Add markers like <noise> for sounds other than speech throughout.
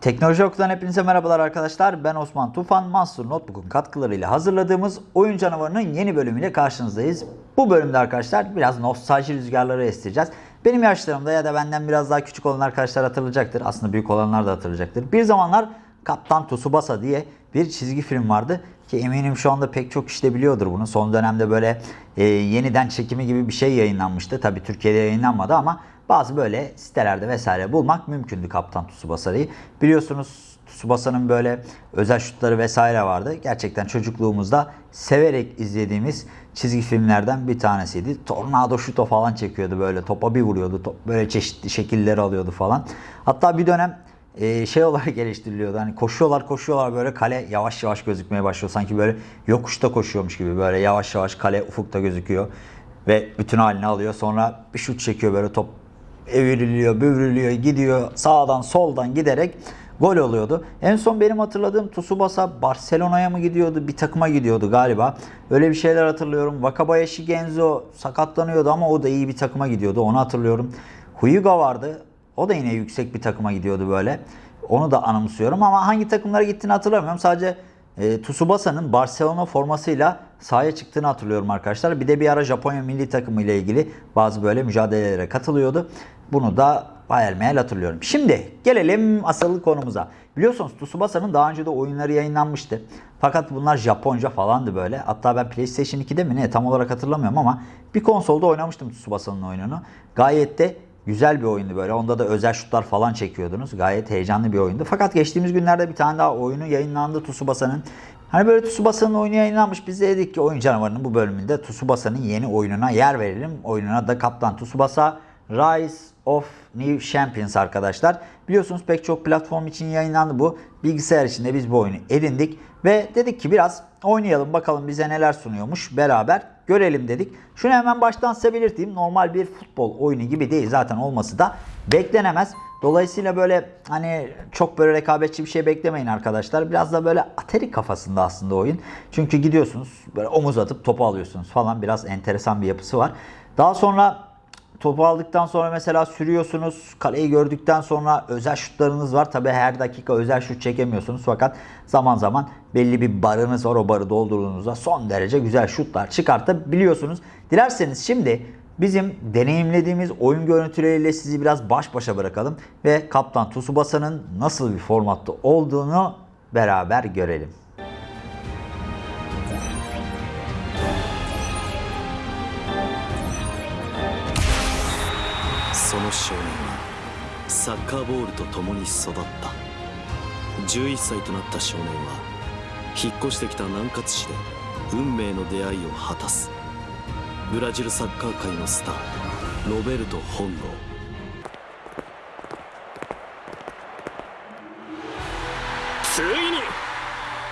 Teknoloji Oku'dan hepinize merhabalar arkadaşlar. Ben Osman Tufan. Master Notebook'un katkılarıyla hazırladığımız Oyun Canavarı'nın yeni bölümüyle karşınızdayız. Bu bölümde arkadaşlar biraz nostalji rüzgarları estireceğiz. Benim yaşlarımda ya da benden biraz daha küçük olan arkadaşlar hatırlayacaktır. Aslında büyük olanlar da hatırlayacaktır. Bir zamanlar Kaptan Tsubasa diye bir çizgi film vardı. Ki eminim şu anda pek çok işte biliyordur bunu. Son dönemde böyle e, yeniden çekimi gibi bir şey yayınlanmıştı. Tabi Türkiye'de yayınlanmadı ama bazı böyle sitelerde vesaire bulmak mümkündü Kaptan Tsubasa'yı. Biliyorsunuz Tsubasa'nın böyle özel şutları vesaire vardı. Gerçekten çocukluğumuzda severek izlediğimiz çizgi filmlerden bir tanesiydi. Tornado şuto falan çekiyordu böyle topa bir vuruyordu. Top böyle çeşitli şekilleri alıyordu falan. Hatta bir dönem e, şey olarak <laughs> geliştiriliyordu. Hani koşuyorlar koşuyorlar böyle kale yavaş yavaş gözükmeye başlıyor. Sanki böyle yokuşta koşuyormuş gibi böyle yavaş yavaş kale ufukta gözüküyor. Ve bütün halini alıyor. Sonra bir şut çekiyor böyle top evriliyor, büvrülüyor, gidiyor sağdan soldan giderek gol oluyordu. En son benim hatırladığım Tsubasa Barcelona'ya mı gidiyordu? Bir takıma gidiyordu galiba. Öyle bir şeyler hatırlıyorum. Wakabayashi Genzo sakatlanıyordu ama o da iyi bir takıma gidiyordu. Onu hatırlıyorum. Huyuga vardı. O da yine yüksek bir takıma gidiyordu böyle. Onu da anımsıyorum ama hangi takımlara gittiğini hatırlamıyorum. Sadece e, Tsubasa'nın Barcelona formasıyla sahaya çıktığını hatırlıyorum arkadaşlar. Bir de bir ara Japonya milli takımı ile ilgili bazı böyle mücadelelere katılıyordu. Bunu da hayal meyal hatırlıyorum. Şimdi gelelim asıl konumuza. Biliyorsunuz Tsubasa'nın daha önce de oyunları yayınlanmıştı. Fakat bunlar Japonca falandı böyle. Hatta ben PlayStation 2'de mi ne tam olarak hatırlamıyorum ama bir konsolda oynamıştım Tsubasa'nın oyununu. Gayet de güzel bir oyundu böyle. Onda da özel şutlar falan çekiyordunuz. Gayet heyecanlı bir oyundu. Fakat geçtiğimiz günlerde bir tane daha oyunu yayınlandı Tsubasa'nın. Hani böyle Tsubasa'nın oyunu yayınlanmış. Biz de dedik ki oyun canavarının bu bölümünde Tsubasa'nın yeni oyununa yer verelim. Oyununa da Kaptan Tsubasa Rise of New Champions arkadaşlar. Biliyorsunuz pek çok platform için yayınlandı bu. Bilgisayar içinde biz bu oyunu edindik. Ve dedik ki biraz oynayalım bakalım bize neler sunuyormuş beraber görelim dedik. Şunu hemen baştan size belirteyim. Normal bir futbol oyunu gibi değil zaten olması da beklenemez. Dolayısıyla böyle hani çok böyle rekabetçi bir şey beklemeyin arkadaşlar. Biraz da böyle ateri kafasında aslında oyun. Çünkü gidiyorsunuz böyle omuz atıp topu alıyorsunuz falan biraz enteresan bir yapısı var. Daha sonra topu aldıktan sonra mesela sürüyorsunuz. Kaleyi gördükten sonra özel şutlarınız var. Tabi her dakika özel şut çekemiyorsunuz. Fakat zaman zaman belli bir barınız var. O barı doldurduğunuzda son derece güzel şutlar çıkartabiliyorsunuz. Dilerseniz şimdi bizim deneyimlediğimiz oyun görüntüleriyle sizi biraz baş başa bırakalım. Ve Kaptan Tsubasa'nın nasıl bir formatta olduğunu beraber görelim. サッカーボールと共に育った。11歳となった少年は引っ越してきた南葛市で運命の出会いを果たす。ブラジルサッカー界のスターロベルト本能。ついに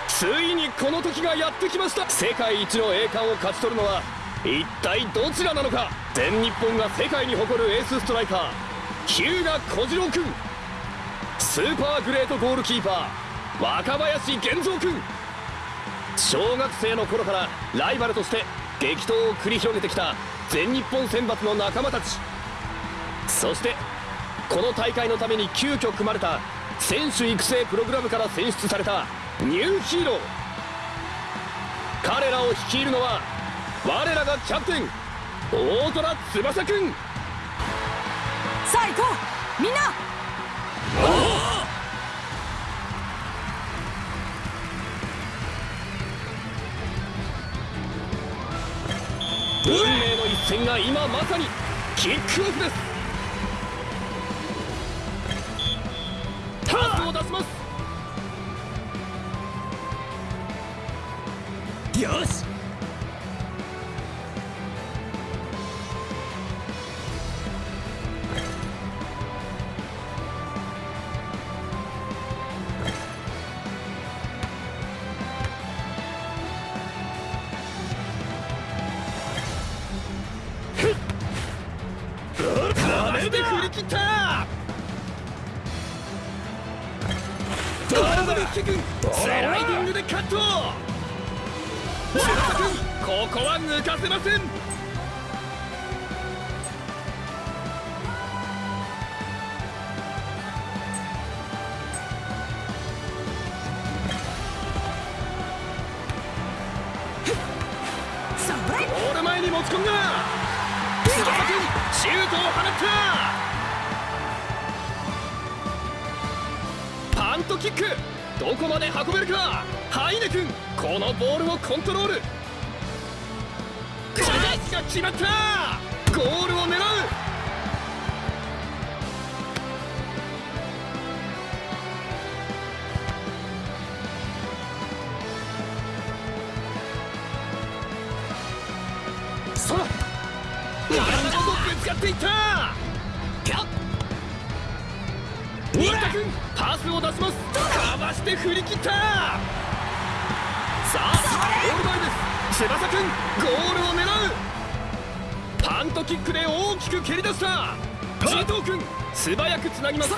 ついにこの時がやってきました。世界一の栄冠を勝ち取るのは一体どちらなのか。全日本が世界に誇るエースストライカー。日向小次郎君。スーパーグレートゴールキーパー若林源三君。小学生の頃からライバルとして激闘を繰り広げてきた全日本選抜の仲間たち。そしてこの大会のために急遽組まれた選手育成プログラムから選出されたニューヒーロー。彼らを率いるのは我らがキャプテン大虎翼くんさあ行こう。みんな。運命の一戦が今まさにキックオフです。パスを出します。よし。介君スライディングでカット千田君ここは抜かせませんゴール前に持ち込んだ千葉君シュートを放った。パントキック。どこまで運べるかハイネ君このボールをコントロール。チャンスが決まった。ゴールを狙う。そら体ごとぶつかっていった。新田君パスを出します。かわして振り切った。さあゴール前です。翼君ゴールを狙う。パントキックで大きく蹴り出した。ジートー君素早くつなぎます。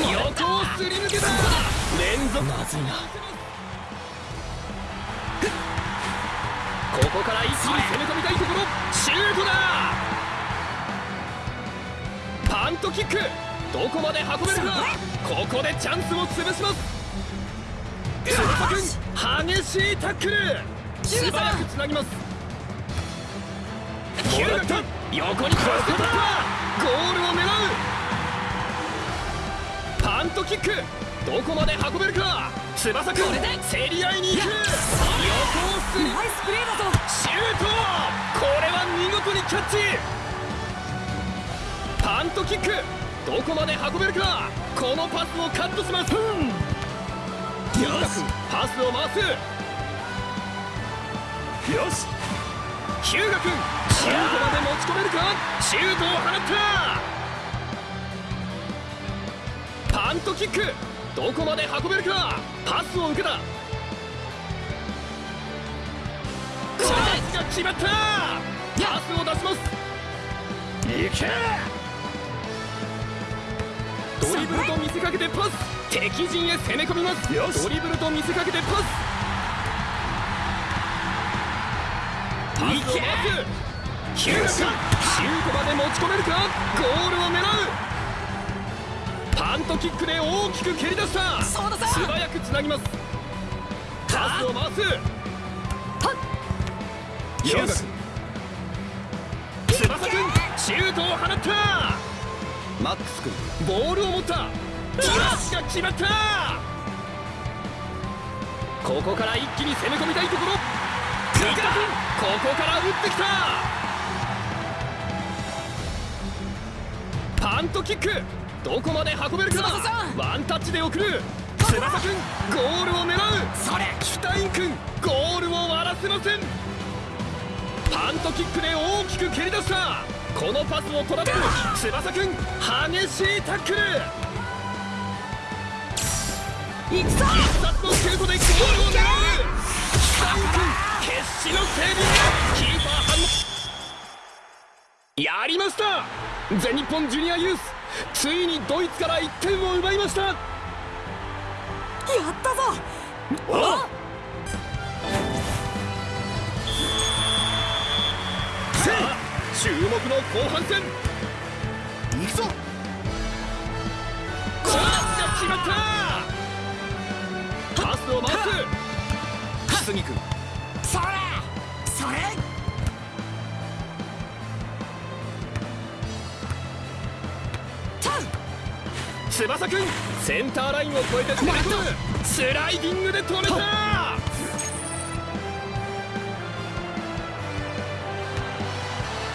横をすり抜けた。連続。まずいな。ここから一気に攻め込みたいところ。シュートだ。パントキックどこまで運べるか。ここでチャンスを潰します。翼君激しいタックル。素早くつなぎます。ヒューガ君横にクロスで突破。ゴールを狙う。パントキック。どこまで運べるか。翼君競り合いに行く。横をす。りナイスプレーだぞ！シュート！これは見事にキャッチ。パントキックどこまで運べるかこのパスをカットしますよしパスを回すよしヒューガ君シュートまで持ち込めるか？シュートを放ったパントキックどこまで運べるかパスを受けたチャンスが決まったパスを出しますいけドリブルと見せかけてパス。敵陣へ攻め込みます。ドリブルと見せかけてパス。パスを回すヒュー。ガ君シュートまで持ち込めるか？ゴールを狙う。パントキックで大きく蹴り出した。素早くつなぎます。パスを回す。ヒューガ君翼君シュートを放ったマックス君ボールを持ったチラシが決まったここから一気に攻め込みたいところ三田君ここから打ってきたパントキックどこまで運べるかワンタッチで送る翼君ゴールを狙うそれシュタイン君ゴールを割らせませんパントキックで大きく蹴り出したこのパスをトラップ翼君激しいタックル行くぞ必殺のシュートでゴールを狙うシュタイン君決死のセービングキーパー反応やりました。全日本ジュニアユースついにドイツから1点を奪いました。やったぞ。さ注目の後半戦。行くぞ。コースが決まった。パスを回す。杉君。それ。それ。翼君。センターラインを越えてスライディングで止めた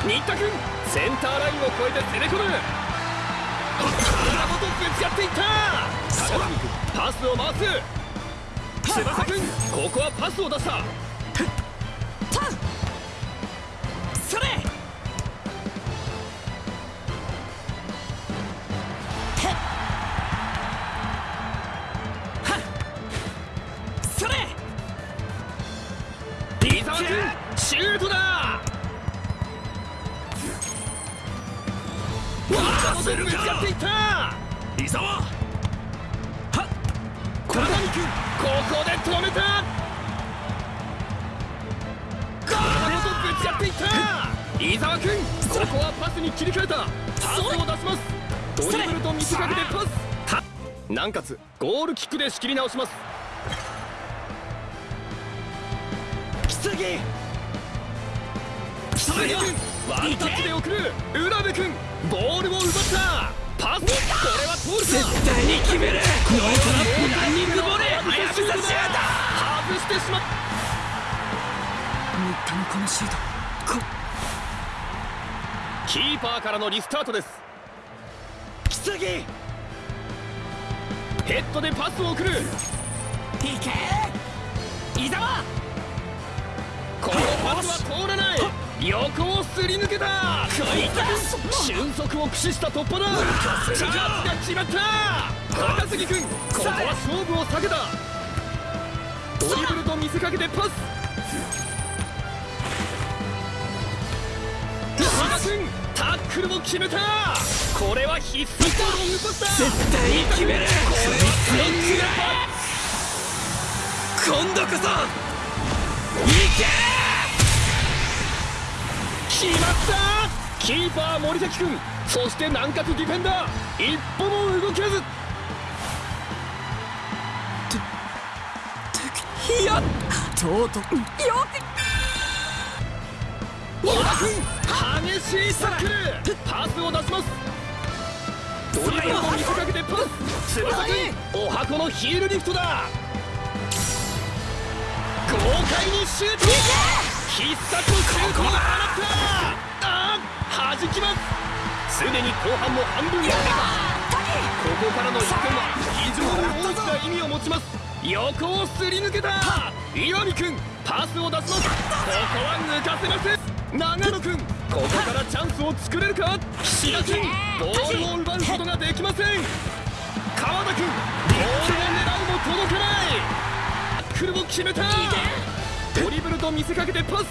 新田君センターラインを越えて攻め込む体ごとぶつかって。いった高杉君パスを回す翼君ここはパスを出したそれそれ伊沢君シュートだ体ごとぶつかっていった。伊沢。はっ。小谷君ここで止めた。体ごとぶつかっていった。伊沢君ここはパスに切り替えた。パスを出します。ドリブルと見せかけてパス。たなおかつゴールキックで仕切り直します。木杉木君ワンタッチで送る浦部君ボールを奪った。パス。これは通るか絶対に決める。ノートラップランニングボレー。早くさしやだ外してしまっ新田のこのシュート。こ。キーパーからのリスタートです。木杉い。ヘッドでパスを送る。け伊沢。このパスは通らない横をすり抜けた。こいつ俊足を駆使した突破だ。チャンスが決まった。高杉君ここは勝負を避けた。ドリブルと見せかけてパス。原君タックルも決めた。これは必須とロングパスだ絶対に決める。これはスイング今度こそいけ決まったキーパー森崎君そして南葛ディフェンダー一歩も動けず!いやとうとうよ君激しいタックルパスを出します。ドリブルと見せかけてパス翼君お箱のヒールリフトだ。豪快にシュート必殺のシュートを放ったあ弾きますすでに後半も半分が経過ここからの1点は非常に大きな意味を持ちます横をすり抜けた岩見君パスを出しますここは抜かせません長野君ここからチャンスを作れるか岸田君ボールを奪うことができません川田君ボールを狙うも届かないタックルも決めた。ドリブルと見せかけてパス。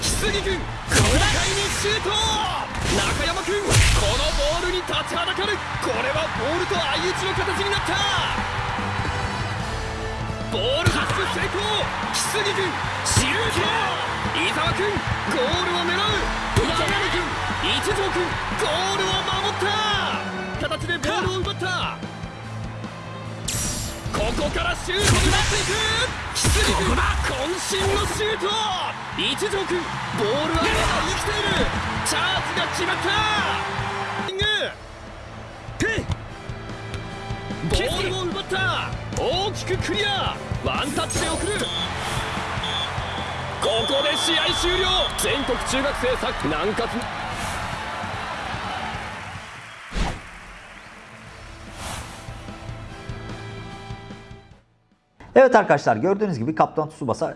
木杉君豪快にシュート。中山君このボールに立ちはだかる。これはボールと相打ちの形になった。ボール発出成功木杉君シュート。伊沢君ゴールを狙う。長野君一条君ゴールを守った。形でボールを奪った。ここからシュートになっていく木杉君渾身のシュート一条君ボールはまだ生きているチャージが決まったリングボールを奪った大きくクリアワンタッチで送るここで試合終了。全国中学生サッカー南葛 Evet arkadaşlar gördüğünüz gibi Kaptan Tsubasa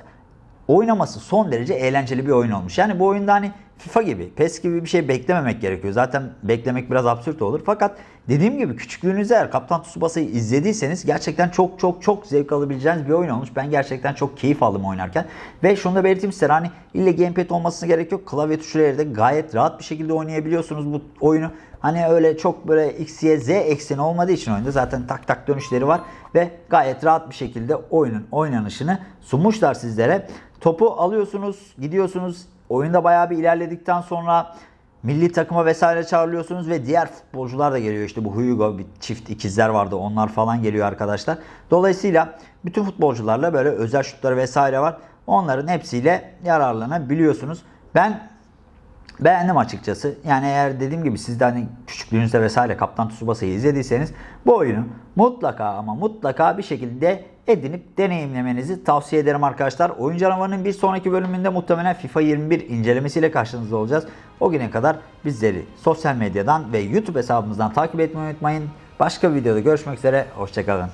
oynaması son derece eğlenceli bir oyun olmuş. Yani bu oyunda hani FIFA gibi, PES gibi bir şey beklememek gerekiyor. Zaten beklemek biraz absürt olur. Fakat dediğim gibi küçüklüğünüzde eğer Kaptan Tsubasa'yı izlediyseniz gerçekten çok çok çok zevk alabileceğiniz bir oyun olmuş. Ben gerçekten çok keyif aldım oynarken. Ve şunu da belirteyim size hani ille gamepad olmasına gerek yok. Klavye tuşlarıyla da gayet rahat bir şekilde oynayabiliyorsunuz bu oyunu. Hani öyle çok böyle X, Y, Z ekseni olmadığı için oyunda zaten tak tak dönüşleri var ve gayet rahat bir şekilde oyunun oynanışını sunmuşlar sizlere. Topu alıyorsunuz, gidiyorsunuz. Oyunda bayağı bir ilerledikten sonra milli takıma vesaire çağrılıyorsunuz ve diğer futbolcular da geliyor. İşte bu Hugo bir çift ikizler vardı. Onlar falan geliyor arkadaşlar. Dolayısıyla bütün futbolcularla böyle özel şutları vesaire var. Onların hepsiyle yararlanabiliyorsunuz. Ben Beğendim açıkçası. Yani eğer dediğim gibi siz de hani küçüklüğünüzde vesaire Kaptan Tsubasa'yı izlediyseniz bu oyunu mutlaka ama mutlaka bir şekilde edinip deneyimlemenizi tavsiye ederim arkadaşlar. Oyun canavarının bir sonraki bölümünde muhtemelen FIFA 21 incelemesiyle karşınızda olacağız. O güne kadar bizleri sosyal medyadan ve YouTube hesabımızdan takip etmeyi unutmayın. Başka bir videoda görüşmek üzere. Hoşçakalın.